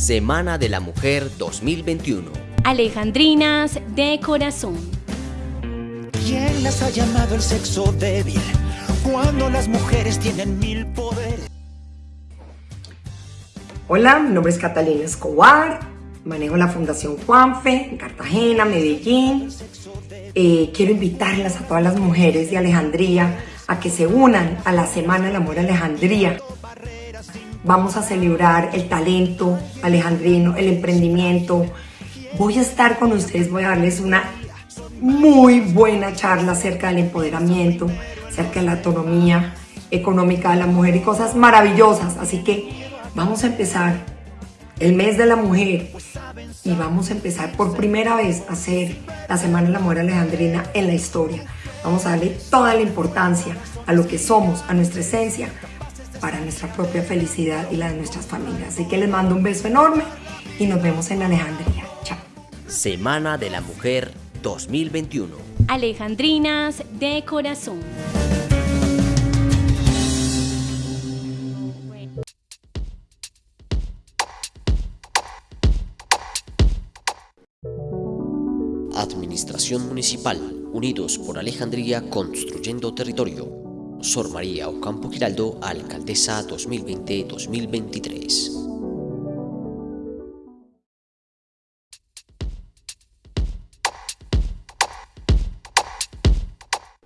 Semana de la Mujer 2021. Alejandrinas de corazón. ¿Quién las ha llamado el sexo débil cuando las mujeres tienen mil poderes? Hola, mi nombre es Catalina Escobar, manejo la Fundación Juanfe en Cartagena, Medellín. Eh, quiero invitarlas a todas las mujeres de Alejandría a que se unan a la Semana del Amor Alejandría. Vamos a celebrar el talento alejandrino, el emprendimiento. Voy a estar con ustedes, voy a darles una muy buena charla acerca del empoderamiento, acerca de la autonomía económica de la mujer y cosas maravillosas. Así que vamos a empezar el mes de la mujer y vamos a empezar por primera vez a hacer la Semana de la Mujer Alejandrina en la historia. Vamos a darle toda la importancia a lo que somos, a nuestra esencia, para nuestra propia felicidad y la de nuestras familias. Así que les mando un beso enorme y nos vemos en Alejandría. Chao. Semana de la Mujer 2021. Alejandrinas de corazón. Administración Municipal, Unidos por Alejandría Construyendo Territorio. Sor María Ocampo Giraldo, Alcaldesa 2020-2023.